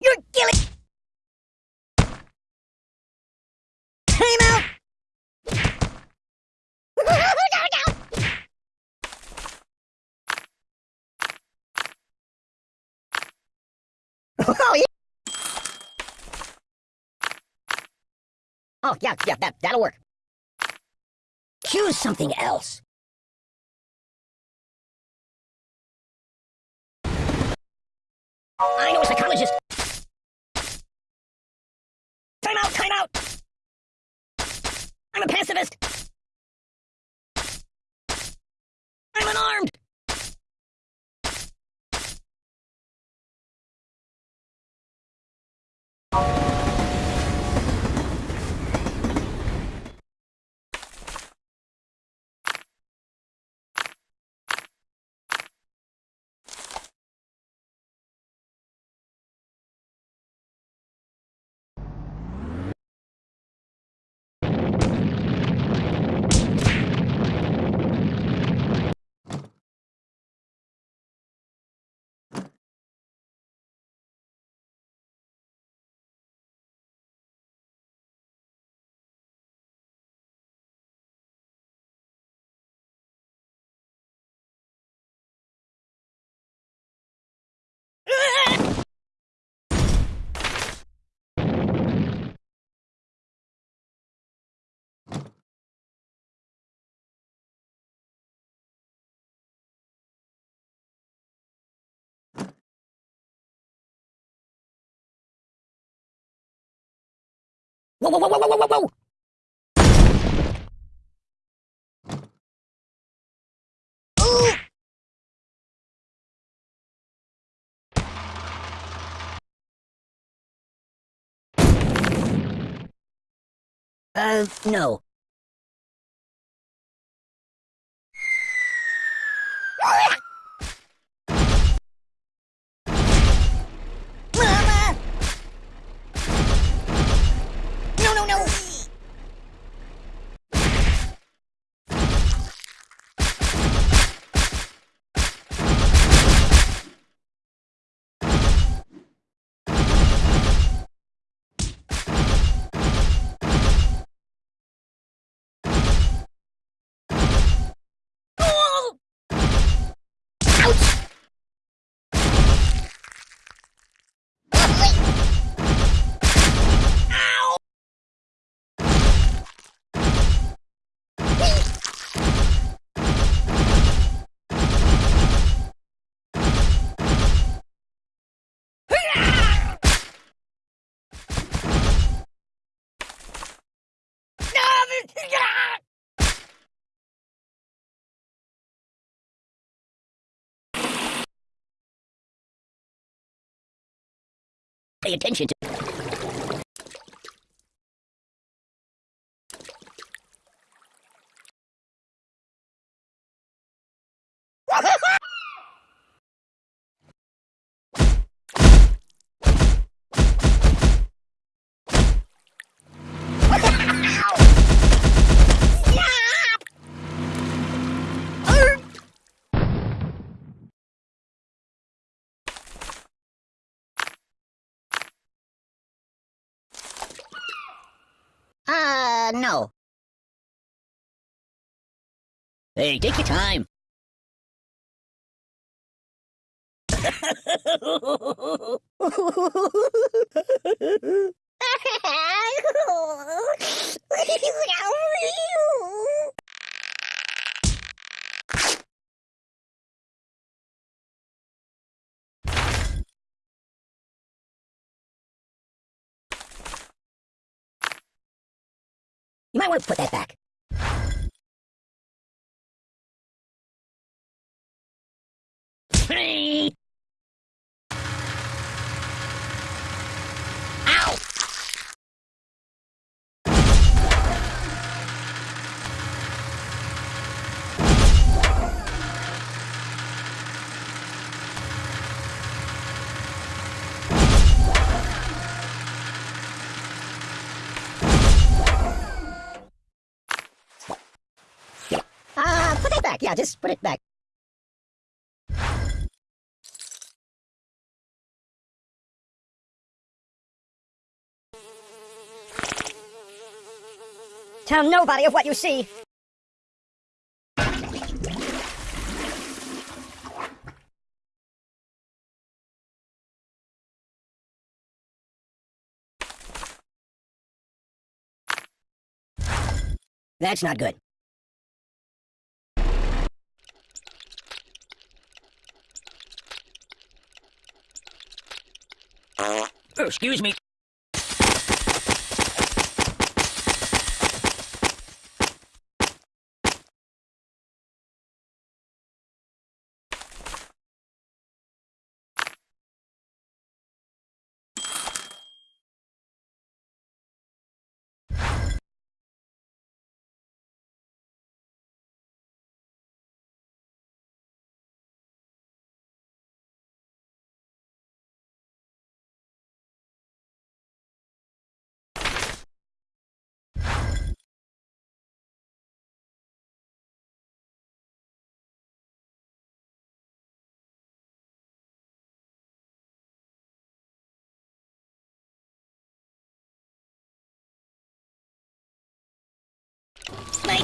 You're killing. Time out. oh yeah. Oh yeah, yeah, that that'll work. Choose something else. I know a psychologist. Time out, time out! I'm a pacifist! I'm unarmed! Whoa, whoa, whoa, whoa, whoa, whoa, whoa! Uh, no. Mama! No, no, no! Oh! Ouch! Ow! Pay attention to. Uh, no. Hey, take your time. You might want to put that back. back. Yeah, just put it back. Tell nobody of what you see. That's not good. Oh, excuse me.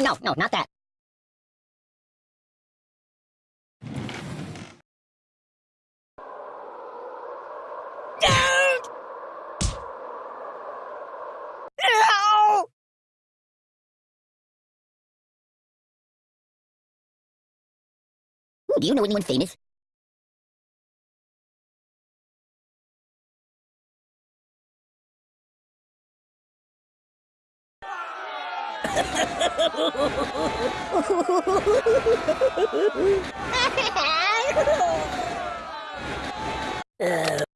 no, no, not that. No! Do you know anyone famous? Oh.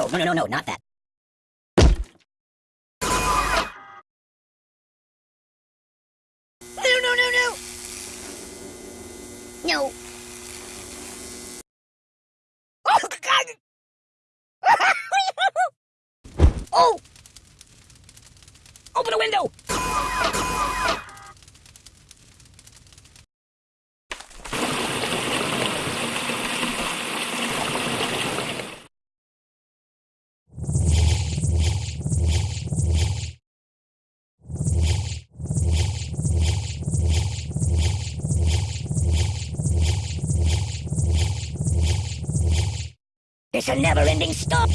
No, no, no, no, no, not that. No, no, no, no! No. Oh, God! oh! Open a window! It's a never-ending stop.